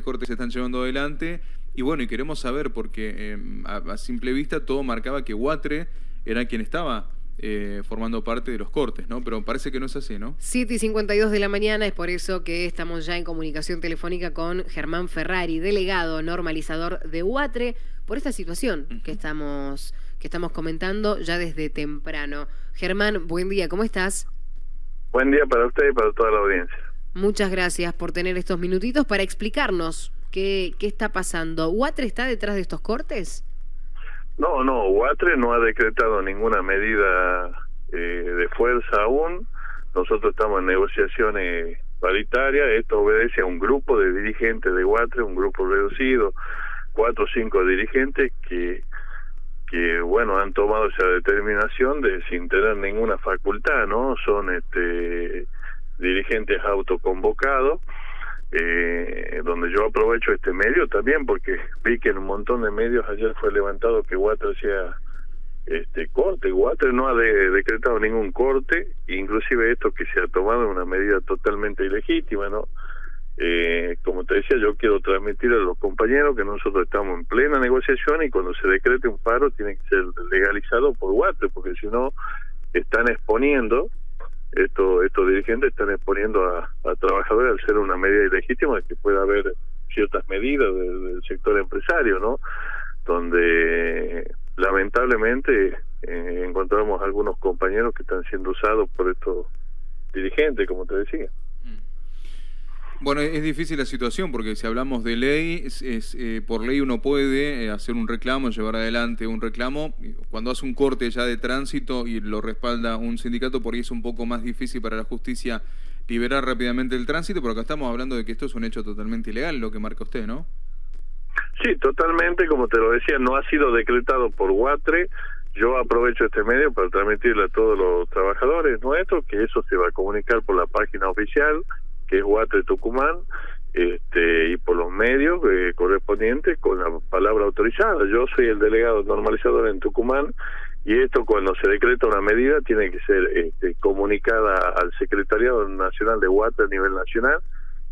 cortes se están llevando adelante y bueno, y queremos saber porque em, a, simple vista todo marcaba que Huatre era quien estaba eh, formando parte de los cortes, ¿no? Pero parece que no es así, ¿no? 7 y 52 de la mañana, es por eso que estamos ya en comunicación telefónica con Germán Ferrari, delegado normalizador de Huatre, por esta situación que estamos, que estamos comentando ya desde temprano. Germán, buen día, ¿cómo estás? Buen día para usted y para toda la audiencia. Muchas gracias por tener estos minutitos para explicarnos qué, qué está pasando. ¿Huatre está detrás de estos cortes? No, no, Huatre no ha decretado ninguna medida eh, de fuerza aún. Nosotros estamos en negociaciones paritarias. Esto obedece a un grupo de dirigentes de Huatre, un grupo reducido, cuatro o cinco dirigentes que que bueno han tomado esa determinación de sin tener ninguna facultad no son este dirigentes autoconvocados, eh, donde yo aprovecho este medio también porque vi que en un montón de medios ayer fue levantado que Water hacía este corte. Water no ha decretado ningún corte, inclusive esto que se ha tomado una medida totalmente ilegítima, ¿no? Eh, como te decía, yo quiero transmitir a los compañeros que nosotros estamos en plena negociación y cuando se decrete un paro tiene que ser legalizado por Water, porque si no están exponiendo estos estos dirigentes están exponiendo a, trabajadores al ser una medida ilegítima de que pueda haber ciertas medidas del, sector empresario, ¿no? Donde lamentablemente eh, encontramos algunos compañeros que están siendo usados por estos dirigentes, como te decía. Bueno, es difícil la situación porque si hablamos de ley, es, eh, por ley uno puede eh, hacer un reclamo, llevar adelante un reclamo. Cuando hace un corte ya de tránsito y lo respalda un sindicato, por ahí es un poco más difícil para la justicia liberar rápidamente el tránsito, pero acá estamos hablando de que esto es un hecho totalmente ilegal, lo que marca usted, ¿no? Sí, totalmente, como te lo decía, no ha sido decretado por Guatre. Yo aprovecho este medio para transmitirle a todos los trabajadores nuestros que eso se va a comunicar por la página oficial que es Huatre Tucumán, este, y por los medios eh, correspondientes con la palabra autorizada. Yo soy el delegado normalizador en Tucumán y esto cuando se decreta una medida tiene que ser este, comunicada al Secretariado Nacional de Huatre a nivel nacional,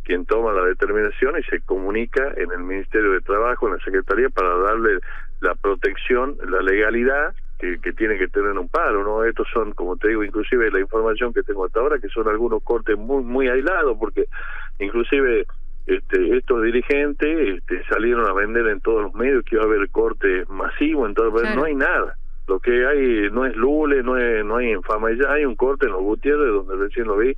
quien toma la determinación y se comunica en el Ministerio de Trabajo, en la Secretaría, para darle la protección, la legalidad que, tiene que tener un paro, ¿no? Estos son, como te digo, inclusive la información que tengo hasta ahora, que son algunos cortes muy muy aislados, porque inclusive este, estos dirigentes este, salieron a vender en todos los medios que iba a haber corte masivo, entonces no hay nada. Lo que hay no es Lule, no, es, no hay infama, ya hay un corte en los Gutiérrez, donde recién lo vi,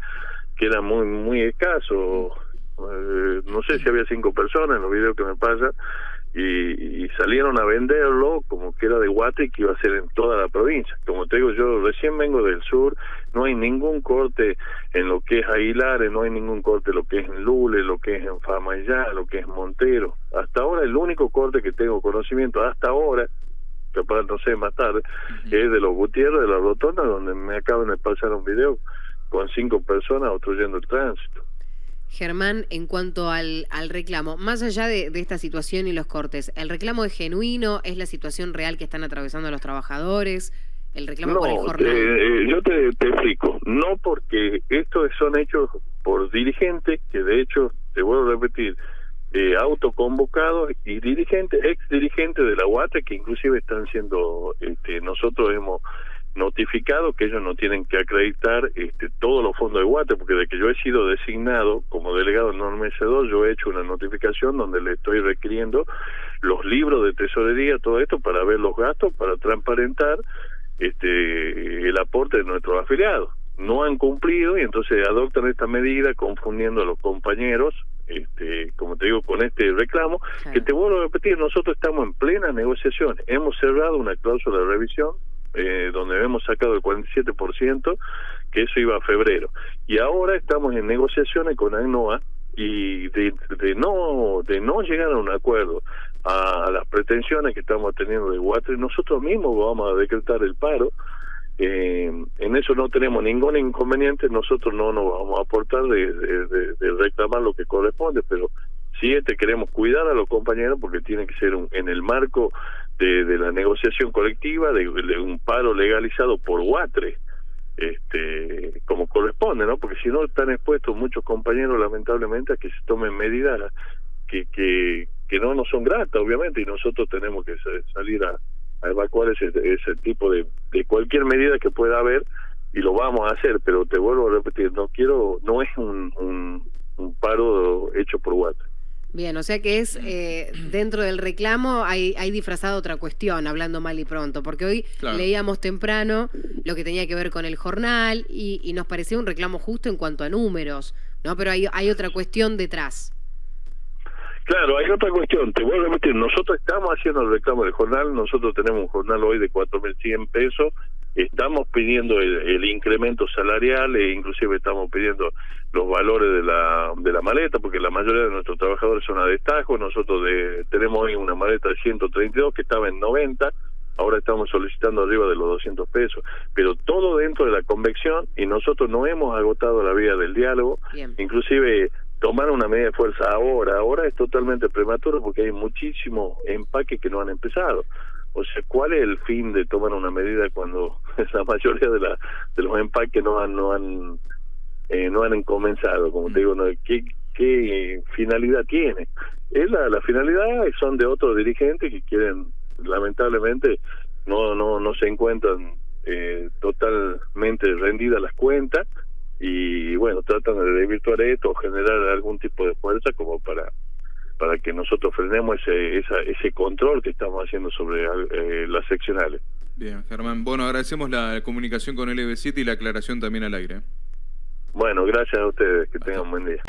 que era muy muy escaso. Eh, no sé si había cinco personas en los videos que me pasan, y, salieron a venderlo como que era de Guate y que iba a ser en toda la provincia. Como te digo, yo recién vengo del sur, no hay ningún corte en lo que es Aguilares, no hay ningún corte en lo que es en Lule, lo que es en Famayá, lo que es Montero. Hasta ahora el único corte que tengo conocimiento, hasta ahora, capaz no sé más tarde, es de los Gutiérrez, de la Rotonda, donde me acaban de pasar un video con cinco personas obstruyendo el tránsito. Germán, en cuanto al, al reclamo, más allá de, esta situación y los cortes, ¿el reclamo es genuino? ¿Es la situación real que están atravesando los trabajadores? ¿El reclamo por el jornal? Eh, yo te, explico. No porque estos son hechos por dirigentes, que de hecho, te vuelvo a repetir, eh, autoconvocados y dirigentes, ex dirigentes de la UATE, que inclusive están siendo, este, nosotros hemos notificado que ellos no tienen que acreditar este, todos los fondos de Guate, porque de que yo he sido designado como delegado en 2 yo he hecho una notificación donde le estoy requiriendo los libros de tesorería, todo esto, para ver los gastos, para transparentar este el aporte de nuestros afiliados. No han cumplido y entonces adoptan esta medida confundiendo a los compañeros, este, como te digo, con este reclamo, que te vuelvo a repetir, nosotros estamos en plena negociación, hemos cerrado una cláusula de revisión eh, donde hemos sacado el 47%, que eso iba a febrero. Y ahora estamos en negociaciones con ANOA y de, de no de no llegar a un acuerdo a, las pretensiones que estamos teniendo de Guatre, nosotros mismos vamos a decretar el paro. Eh, en eso no tenemos ningún inconveniente, nosotros no nos vamos a aportar de, de, reclamar lo que corresponde, pero sí este, queremos cuidar a los compañeros porque tiene que ser un, en el marco de, la negociación colectiva, de, un paro legalizado por Guatre, este, como corresponde, ¿no? Porque si no están expuestos muchos compañeros, lamentablemente, a que se tomen medidas que, que, que no nos son gratas, obviamente, y nosotros tenemos que salir a, evacuar ese, ese tipo de, de cualquier medida que pueda haber y lo vamos a hacer, pero te vuelvo a repetir, no quiero, no es un, un, un paro hecho por WhatsApp. Bien, o sea que es eh, dentro del reclamo hay, hay disfrazada otra cuestión, hablando mal y pronto, porque hoy leíamos temprano lo que tenía que ver con el jornal y, y, nos parecía un reclamo justo en cuanto a números, ¿no? Pero hay, hay otra cuestión detrás. Claro, hay otra cuestión, te vuelvo a repetir, nosotros estamos haciendo el reclamo del jornal, nosotros tenemos un jornal hoy de 4.100 pesos, estamos pidiendo el, incremento salarial e inclusive estamos pidiendo los valores de la, de la maleta, porque la mayoría de nuestros trabajadores son a destajo, nosotros de, tenemos hoy una maleta de 132 que estaba en 90, ahora estamos solicitando arriba de los 200 pesos, pero todo dentro de la convección y nosotros no hemos agotado la vía del diálogo, inclusive tomar una medida de fuerza ahora, ahora es totalmente prematuro porque hay muchísimos empaques que no han empezado. O sea, ¿cuál es el fin de tomar una medida cuando la mayoría de, la, de los empaques no han no han eh, no han comenzado? Como te digo, no, ¿qué, ¿qué finalidad tiene? Es la, la finalidad son de otros dirigentes que quieren, lamentablemente, no no no se encuentran eh, totalmente rendidas las cuentas y bueno, tratan de desvirtuar esto o generar algún tipo de fuerza como para para que nosotros frenemos ese esa, ese control que estamos haciendo sobre eh, las seccionales. Bien, Germán. Bueno, agradecemos la comunicación con LB7 y la aclaración también al aire. Bueno, gracias a ustedes. Que tengan un buen día.